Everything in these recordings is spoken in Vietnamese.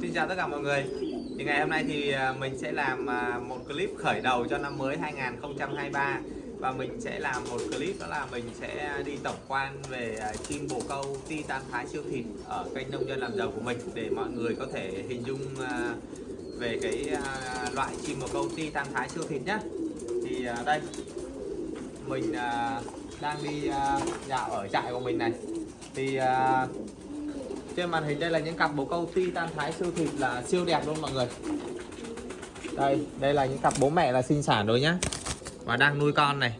Xin chào tất cả mọi người. Thì Ngày hôm nay thì à, mình sẽ làm à, một clip khởi đầu cho năm mới 2023 Và mình sẽ làm một clip, đó là mình sẽ đi tổng quan về à, chim bồ câu Titan Thái siêu thịt ở kênh nông dân làm giàu của mình Để mọi người có thể hình dung về cái loại chim bồ câu Titan Thái siêu thịt nhé Thì đây, mình đang đi dạo ở trại của mình này. Thì trên màn hình đây là những cặp bồ câu titan thái siêu thịt là siêu đẹp luôn mọi người. Đây đây là những cặp bố mẹ là sinh sản rồi nhá. Và đang nuôi con này.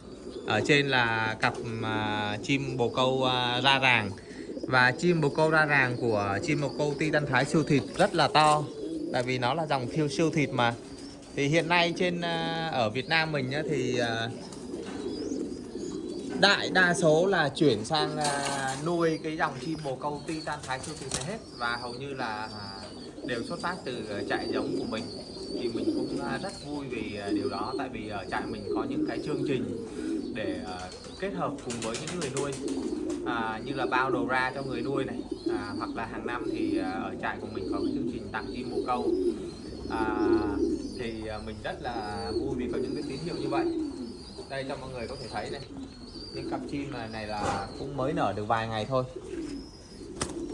Ở trên là cặp uh, chim bồ câu uh, ra ràng. Và chim bồ câu ra ràng của chim bồ câu titan thái siêu thịt rất là to. Tại vì nó là dòng thiêu siêu thịt mà. Thì hiện nay trên uh, ở Việt Nam mình nhá, thì uh, đại đa số là chuyển sang uh, nuôi cái dòng chim bồ câu titan thái siêu thịt này hết. Và hầu như là uh, đều xuất phát từ à, trại giống của mình. Thì mình cũng uh, rất vui vì uh, điều đó. Tại vì ở trại mình có những cái chương trình để uh, kết hợp cùng với những người nuôi. À, như là bao đầu ra cho người nuôi này. À, hoặc là hàng năm thì à, ở trại của mình có cái chương trình tặng chim bồ câu. À, thì à, mình rất là vui vì có những cái tín hiệu như vậy. Đây cho mọi người có thể thấy này cái cặp chim này, này là cũng mới nở được vài ngày thôi.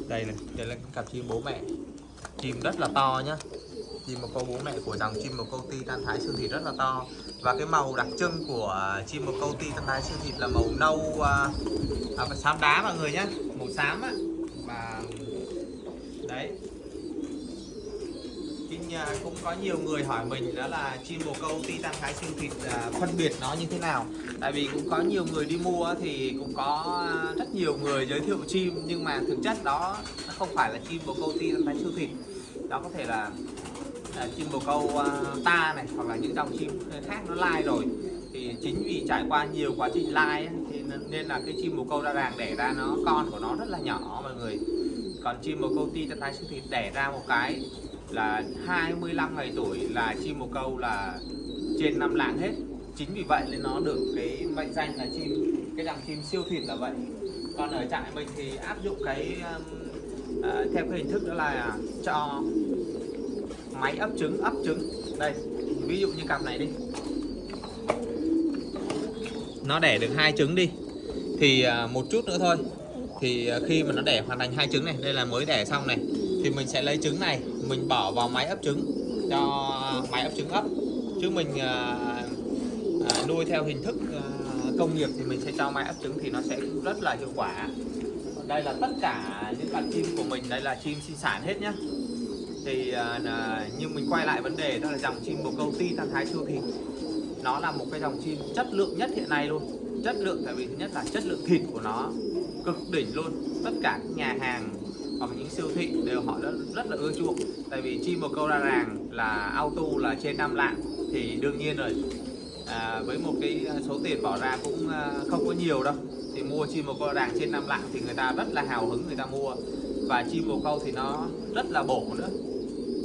Đây này đây là cặp chim bố mẹ. Chim rất là to nhá. Chim một câu bố mẹ của dòng chim một câu ti tan thái xương thịt rất là to. Và cái màu đặc trưng của chim một câu ti tan thái xương thịt là màu nâu à, à, xám đá mọi người nhá. Màu xám á. Và đấy. À, cũng có nhiều người hỏi mình đó là chim bồ câu titan thái xương thịt à, phân biệt nó như thế nào tại vì cũng có nhiều người đi mua thì cũng có à, rất nhiều người giới thiệu chim nhưng mà thực chất đó nó không phải là chim bồ câu titan thái siêu thịt. Đó có thể là, là chim bồ câu uh, ta này hoặc là những dòng chim khác nó lai rồi. Thì chính vì trải qua nhiều quá trình lai thì nên là cái chim bồ câu ra ràng đẻ ra nó con của nó rất là nhỏ mọi người. Còn chim bồ câu ti thái siêu thịt đẻ ra một cái là 25 ngày tuổi là chim bồ câu là trên năm lạng hết chính vì vậy nên nó được cái mệnh danh là chim cái dòng chim siêu thịt là vậy. Còn ở trại mình thì áp dụng cái uh, theo cái hình thức đó là cho máy ấp trứng ấp trứng. Đây ví dụ như cặp này đi. Nó đẻ được hai trứng đi. Thì uh, một chút nữa thôi. Thì uh, khi mà nó đẻ hoàn thành hai trứng này đây là mới đẻ xong này thì mình sẽ lấy trứng này mình bỏ vào máy ấp trứng cho máy ấp trứng ấp. Chứ mình à, nuôi theo hình thức à, công nghiệp thì mình sẽ cho mai ấp trứng thì nó sẽ rất là hiệu quả. Đây là tất cả những con chim của mình đây là chim sinh sản hết nhá. Thì ờ, à, nhưng mình quay lại vấn đề đó là dòng chim bồ câu ti tan thái siêu thịt. Nó là một cái dòng chim chất lượng nhất hiện nay luôn. Chất lượng tại vì thứ nhất là chất lượng thịt của nó cực đỉnh luôn. Tất cả các nhà hàng hoặc những siêu thị đều họ rất, rất là ưa chuộng. Tại vì chim bồ câu ra ràng là auto là trên 5 lạng thì đương nhiên rồi à, với một cái à, số tiền bỏ ra cũng à, không có nhiều đâu. Thì mua chim bồ câu ràng trên năm lạng thì người ta rất là hào hứng người ta mua. Và chim bồ câu thì nó rất là bổ nữa.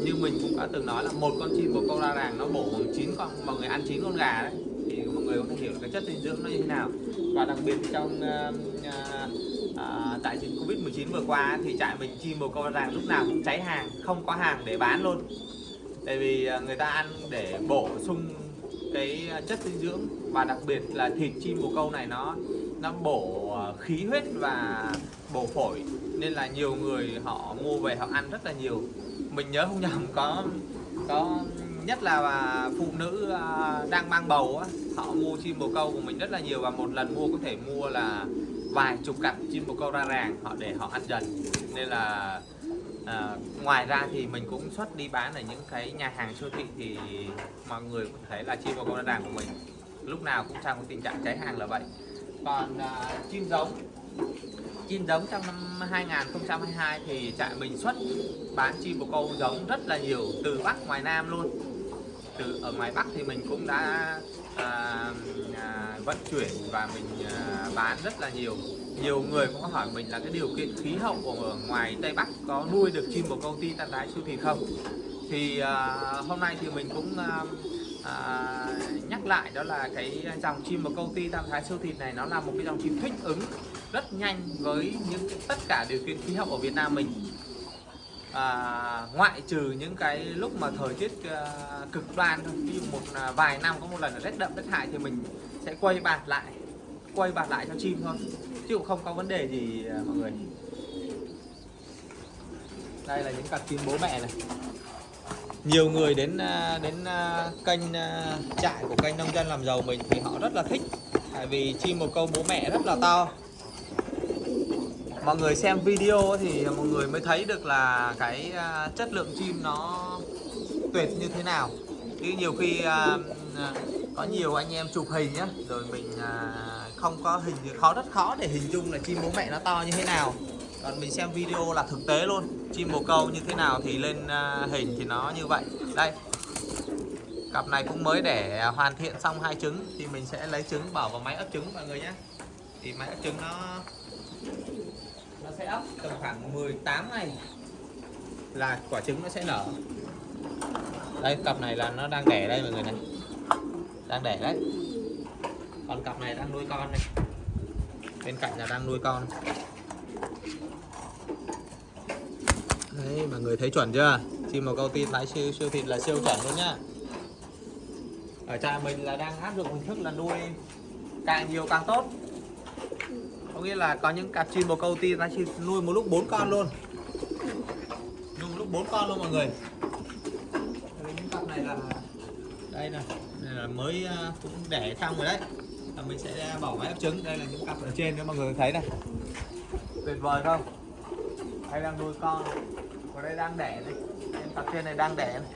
Như mình cũng đã từng nói là một con chim bồ câu ra ràng nó bổ bằng chín con mọi người ăn chín con gà đấy. Thì mọi người có thể hiểu cái chất dinh dưỡng nó như thế nào. Và đặc biệt trong uh, uh, tại dịch Covid 19 vừa qua thì trại mình chim bồ câu ràng lúc nào cũng cháy hàng không có hàng để bán luôn. Tại vì à, người ta ăn để bổ sung cái ờ, chất dinh dưỡng và đặc biệt là thịt chim bồ câu này nó nó bổ ờ, khí huyết và bổ phổi. Nên là nhiều người họ mua về họ ăn rất là nhiều. Mình nhớ không nhầm có có nhất là phụ nữ ờ, đang mang bầu á, họ mua chim bồ câu của mình rất là nhiều và một lần mua có thể mua là vài chục cặp chim bồ câu ra ràng họ để họ ăn dần. Nên là à, ngoài ra thì mình cũng xuất đi bán ở những cái nhà hàng siêu thị thì mọi người cũng thấy là chim bồ câu đàn của mình. Lúc nào cũng trong tình trạng cháy hàng là vậy. Còn à, chim giống. Chim giống trong năm 2022 thì trại mình xuất bán chim bồ câu giống rất là nhiều từ Bắc ngoài Nam luôn. Từ ở ngoài Bắc thì mình cũng đã à, à, vận chuyển và mình à, bán rất là nhiều nhiều người cũng hỏi mình là cái điều kiện khí hậu ở ngoài Tây Bắc có nuôi được chim bồ câu ti tan tái siêu thịt không? Thì uh, hôm nay thì mình cũng uh, uh, nhắc lại đó là cái dòng chim bồ câu ti tam thái siêu thịt này nó là một cái dòng chim thích ứng rất nhanh với những tất cả điều kiện khí hậu ở Việt Nam mình. À, ngoại trừ những cái lúc mà thời tiết à, cực đoan thôi ví dụ một à, vài năm có một lần là rét đậm rét hại thì mình sẽ quay bạt lại quay bạt lại cho chim thôi. Chứ cũng không có vấn đề gì à, mọi người. Đây là những cặp chim bố mẹ này. Nhiều người đến à, đến à, kênh trại của kênh nông dân làm giàu mình thì họ rất là thích. Tại vì chim một câu bố mẹ rất là to. Mọi người xem video thì mọi người mới thấy được là cái chất lượng chim nó tuyệt như thế nào. Chứ nhiều khi có nhiều anh em chụp hình nhá. Rồi mình à, không có hình thì khó rất khó để hình dung là chim bố mẹ nó to như thế nào. Còn mình xem video là thực tế luôn. Chim bồ câu như thế nào thì lên à, hình thì nó như vậy. Đây. Cặp này cũng mới để hoàn thiện xong hai trứng thì mình sẽ lấy trứng bỏ vào máy ấp trứng mọi người nhé thì máy ấp trứng nó nó sẽ ấp tầm khoảng 18 ngày là quả trứng nó sẽ nở. Đây cặp này là nó đang đẻ đây mọi người này đang đẻ đấy. Còn cặp này đang nuôi con này bên cạnh là đang nuôi con. Đấy mọi người thấy chuẩn chưa? Chim bồ câu tin lái siêu siêu thịt là siêu chuẩn luôn nhá. Ở trại mình là đang áp dụng hình thức là nuôi càng nhiều càng tốt. Có nghĩa là có những cặp chim bồ câu ti nó nuôi một lúc bốn con luôn. Nuôi một lúc bốn con luôn mọi người. Đây, những cặp này là đây này là mới à, cũng đẻ xong rồi đấy. Là mình sẽ à, bỏ máy ấp trứng. Đây là những cặp ở trên, nếu mọi người thấy này. Tuyệt vời không? Đây đang nuôi con. Ở đây đang đẻ này. Em cặp trên này đang đẻ này.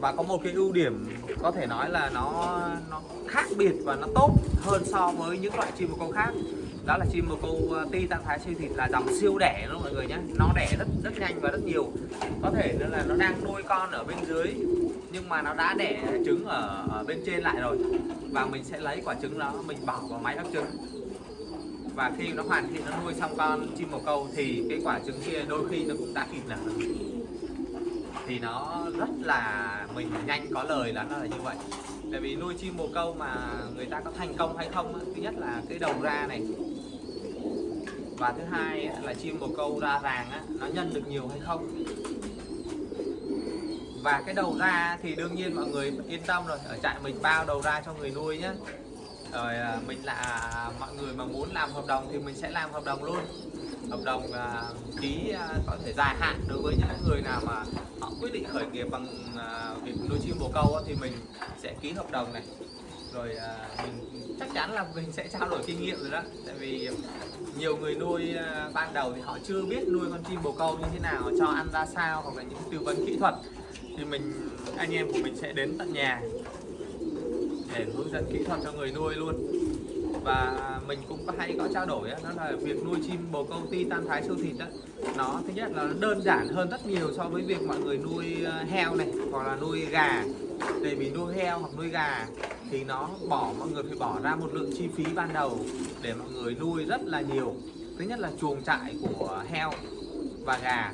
Và có một cái ưu điểm có thể nói là nó nó khác biệt và nó tốt hơn so với những loại chim bồ câu khác. Đó là chim bồ câu à, ti tam thái siêu thịt là dòng siêu đẻ đó mọi người nhé nó đẻ rất rất nhanh và rất nhiều. Có thể nữa là nó đang nuôi con ở bên dưới nhưng mà nó đã đẻ trứng ở, ở bên trên lại rồi. Và mình sẽ lấy quả trứng đó mình bỏ vào máy ấp trứng. Và khi nó hoàn thiện nó nuôi xong con chim bồ câu thì cái quả trứng kia đôi khi nó cũng đã kịp nở. Thì nó rất là mình nhanh có lời là nó là như vậy. Tại vì nuôi chim bồ câu mà người ta có thành công hay không thứ nhất là cái đầu ra này. Và thứ hai là chim bồ câu ra ràng nó nhân được nhiều hay không và cái đầu ra thì đương nhiên mọi người yên tâm rồi. Ở trại mình bao đầu ra cho người nuôi nhé rồi à, mình là à, mọi người mà muốn làm hợp đồng thì mình sẽ làm hợp đồng luôn. Hợp đồng à, ký có thể dài hạn đối với những người nào mà họ quyết định khởi nghiệp bằng việc nuôi chim bồ câu thì mình sẽ ký hợp đồng này. Rồi mình chắc chắn là mình sẽ trao đổi kinh nghiệm rồi đó. Tại vì nhiều người nuôi à, ban đầu thì họ chưa biết nuôi con chim bồ câu như thế nào, cho ăn ra sao hoặc là những tư vấn kỹ thuật. Thì mình, anh em của mình sẽ đến tận nhà để hướng dẫn kỹ thuật cho người nuôi luôn và mình cũng có hay có trao đổi đó là việc nuôi chim bồ câu ti tan thái siêu thịt đó nó thứ nhất là nó đơn giản hơn rất nhiều so với việc mọi người nuôi ờ, heo này, hoặc là nuôi gà. Để vì nuôi heo hoặc nuôi gà thì nó bỏ, mọi người phải bỏ ra một lượng chi phí ban đầu để mọi người nuôi rất là nhiều. Thứ nhất là chuồng trại của heo và gà.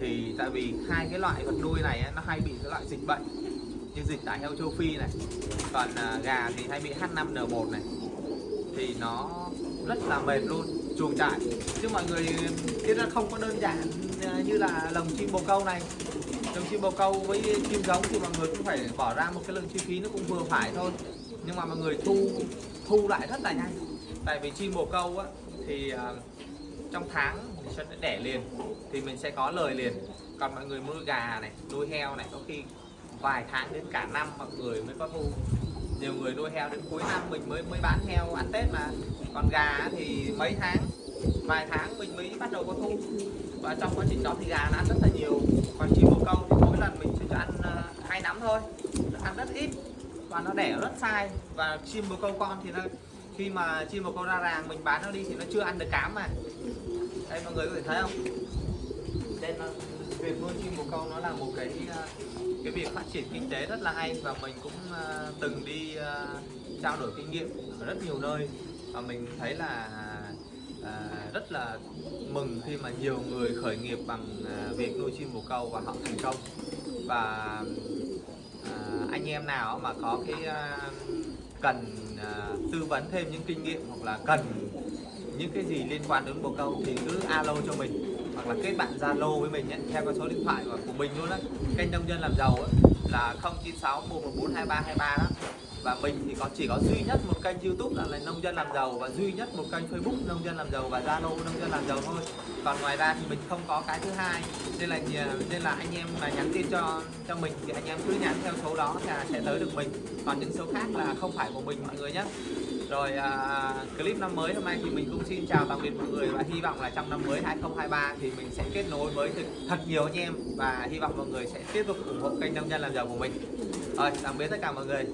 Thì tại vì hai cái loại vật nuôi này nó hay bị cái loại dịch bệnh như dịch tả heo châu Phi này, còn ờ, gà thì hay bị H5N1 này thì nó rất là mềm luôn, chuồng trại. Chứ mọi người biết là không có đơn giản à, như là lồng chim bồ câu này. Lồng chim bồ câu với chim giống thì mọi người cũng phải bỏ ra một cái lượng chi phí nó cũng vừa phải thôi. Nhưng mà mọi người thu thu lại rất là nhanh. Tại vì chim bồ câu á, thì à, trong tháng mình sẽ đẻ liền, thì mình sẽ có lời liền. Còn mọi người nuôi gà này, nuôi heo này, có khi vài tháng đến cả năm mọi người mới có thu nhiều người nuôi heo đến cuối năm mình mới mới bán heo ăn tết mà. Còn gà thì mấy tháng, vài tháng mình mới bắt đầu có thu. Và trong quá trình đó thì gà nó ăn rất là nhiều. Còn chim bồ câu thì mỗi lần mình chỉ cho ăn ờ, hai nắm thôi. Ăn rất ít và nó đẻ rất sai. Và chim bồ câu con thì nó, khi mà chim bồ câu ra ràng mình bán nó đi thì nó chưa ăn được cám mà. Đây, mọi người có thể thấy không? Nên việc nuôi chim bồ câu nó là một cái cái việc phát triển kinh tế rất là hay và mình cũng ờ, từng đi ờ, trao đổi kinh nghiệm ở rất nhiều nơi. Và mình thấy là à, rất là mừng khi mà nhiều người khởi nghiệp bằng việc nuôi chim bồ câu và họ thành công. Và à, anh em nào mà có cái cần à, tư vấn thêm những kinh nghiệm hoặc là cần những cái gì liên quan đến bồ câu thì cứ alo cho mình hoặc là kết bạn Zalo với mình nhé theo cái số điện thoại của, của mình luôn á. Kênh nông dân làm giàu ấy, là 096 114 2323 đó. Và mình thì có chỉ có duy nhất một kênh YouTube là, là nông dân làm giàu và duy nhất một kênh Facebook nông dân làm giàu và Zalo nông dân làm giàu thôi. Còn ngoài ra thì mình không có cái thứ hai nên là nên là anh em mà nhắn tin cho cho mình thì anh em cứ nhắn theo số đó là sẽ tới được mình. Còn những số khác là không phải của mình mọi người nhé rồi à, à, clip năm mới hôm nay thì mình cũng xin chào tạm biệt mọi người và hy vọng là trong năm mới 2023 thì mình sẽ kết nối với thật, thật nhiều anh em và hy vọng mọi người sẽ tiếp tục ủng hộ kênh nông dân làm giàu của mình. Rồi tạm biệt tất cả mọi người.